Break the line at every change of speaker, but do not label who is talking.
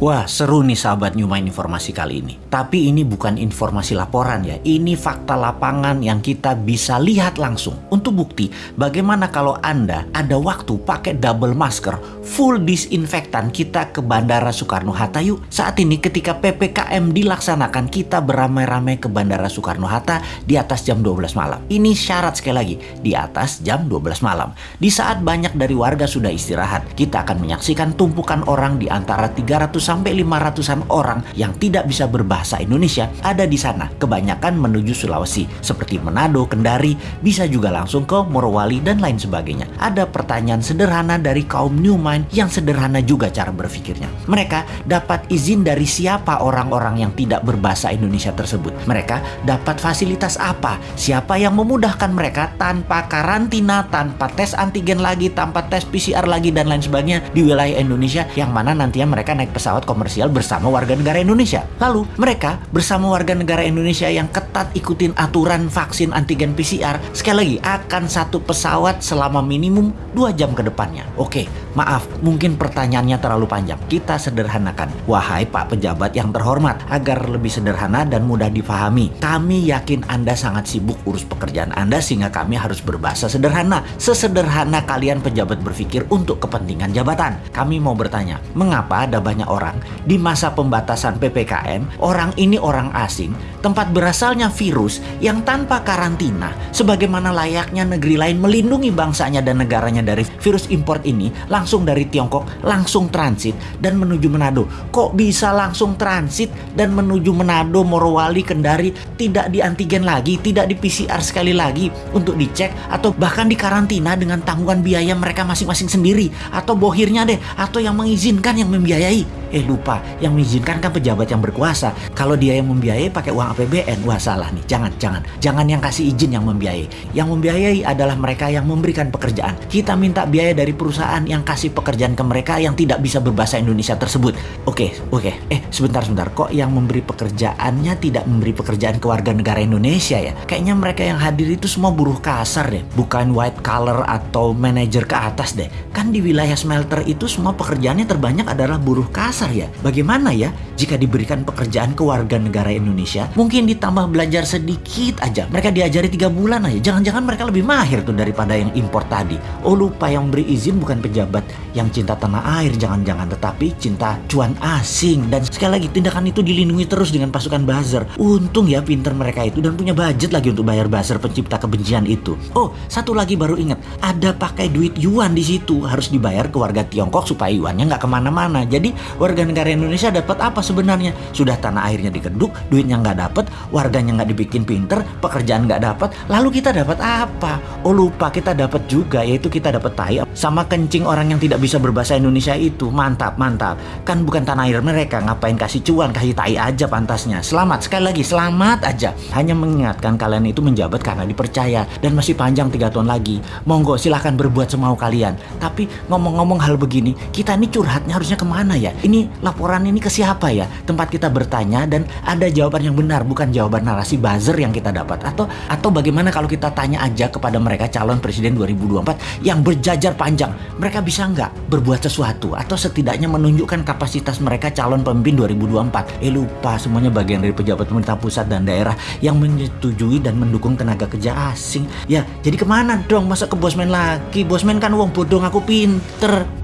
Wah, seru nih sahabat Newmind informasi kali ini. Tapi ini bukan informasi laporan ya, ini fakta lapangan yang kita bisa lihat langsung. Untuk bukti, bagaimana kalau Anda ada waktu pakai double masker, full disinfektan kita ke Bandara Soekarno-Hatta yuk. Saat ini ketika PPKM dilaksanakan, kita beramai-ramai ke Bandara Soekarno-Hatta di atas jam 12 malam. Ini syarat sekali lagi, di atas jam 12 malam. Di saat banyak dari warga sudah istirahat, kita akan menyaksikan tumpukan orang di antara 300 sampai 500-an orang yang tidak bisa berbahasa Indonesia ada di sana. Kebanyakan menuju Sulawesi seperti Manado, Kendari, bisa juga langsung ke Morowali dan lain sebagainya. Ada pertanyaan sederhana dari kaum New Mind yang sederhana juga cara berpikirnya. Mereka dapat izin dari siapa orang-orang yang tidak berbahasa Indonesia tersebut. Mereka dapat fasilitas apa? Siapa yang memudahkan mereka tanpa karantina, tanpa tes antigen lagi, tanpa tes PCR lagi dan lain sebagainya di wilayah Indonesia yang mana nantinya mereka naik pesawat pesawat komersial bersama warga negara Indonesia. Lalu mereka bersama warga negara Indonesia yang ketat ikutin aturan vaksin antigen PCR sekali lagi akan satu pesawat selama minimum 2 jam ke depannya. Oke, maaf mungkin pertanyaannya terlalu panjang. Kita sederhanakan. Wahai Pak Pejabat yang terhormat, agar lebih sederhana dan mudah difahami. Kami yakin Anda sangat sibuk urus pekerjaan Anda sehingga kami harus berbahasa sederhana. Sesederhana kalian pejabat berpikir untuk kepentingan jabatan. Kami mau bertanya, mengapa ada banyak orang di masa pembatasan PPKM, orang ini orang asing, tempat berasalnya virus yang tanpa karantina, sebagaimana layaknya negeri lain melindungi bangsanya dan negaranya dari virus import ini, langsung dari Tiongkok, langsung transit dan menuju Manado. Kok bisa langsung transit dan menuju Manado, Morowali, Kendari, tidak di antigen lagi, tidak di PCR sekali lagi untuk dicek atau bahkan dikarantina dengan tanggungan biaya mereka masing-masing sendiri atau bohirnya deh atau yang mengizinkan yang membiayai Eh lupa, yang mengizinkan kan pejabat yang berkuasa. Kalau dia yang membiayai pakai uang APBN, wah salah nih. Jangan, jangan. Jangan yang kasih izin yang membiayai. Yang membiayai adalah mereka yang memberikan pekerjaan. Kita minta biaya dari perusahaan yang kasih pekerjaan ke mereka yang tidak bisa berbahasa Indonesia tersebut. Oke, oke. Eh, sebentar, sebentar. Kok yang memberi pekerjaannya tidak memberi pekerjaan ke warga negara Indonesia ya? Kayaknya mereka yang hadir itu semua buruh kasar deh. Bukan white collar atau manajer ke atas deh. Kan di wilayah smelter itu semua pekerjaannya terbanyak adalah buruh kasar dasar ya. Bagaimana ya jika diberikan pekerjaan ke warga negara Indonesia, mungkin ditambah belajar sedikit aja. Mereka diajari tiga bulan aja. Jangan-jangan mereka lebih mahir tuh daripada yang impor tadi. Oh lupa yang beri izin bukan pejabat yang cinta tanah air, jangan-jangan tetapi cinta cuan asing. Dan sekali lagi tindakan itu dilindungi terus dengan pasukan buzzer. Untung ya pinter mereka itu dan punya budget lagi untuk bayar buzzer pencipta kebencian itu. Oh satu lagi baru ingat, ada pakai duit yuan di situ harus dibayar ke warga Tiongkok supaya yuannya nggak ke mana-mana. Jadi warga negara Indonesia dapat apa sebenarnya? Sudah tanah airnya dikeduk, duitnya nggak dapat, warganya nggak dibikin pinter, pekerjaan nggak dapat, lalu kita dapat apa? Oh lupa kita dapat juga yaitu kita dapat tai sama kencing orang yang tidak bisa berbahasa Indonesia itu. Mantap, mantap. Kan bukan tanah air mereka, ngapain kasih cuan, kasih tai aja pantasnya. Selamat, sekali lagi selamat aja. Hanya mengingatkan kalian itu menjabat karena dipercaya dan masih panjang tiga tahun lagi. Monggo silahkan berbuat semau kalian. Tapi ngomong-ngomong hal begini, kita ini curhatnya harusnya ke mana ya? Ini laporan ini ke siapa ya? Tempat kita bertanya dan ada jawaban yang benar, bukan jawaban narasi buzzer yang kita dapat. Atau atau bagaimana kalau kita tanya aja kepada mereka calon presiden 2024 yang berjajar panjang, mereka bisa nggak berbuat sesuatu atau setidaknya menunjukkan kapasitas mereka calon pemimpin 2024? Eh lupa semuanya bagian dari pejabat pemerintah pusat dan daerah yang menyetujui dan mendukung tenaga kerja asing. Ya, jadi ke mana dong? Masa ke bosman lagi? Bosman kan uang bodong aku pinter.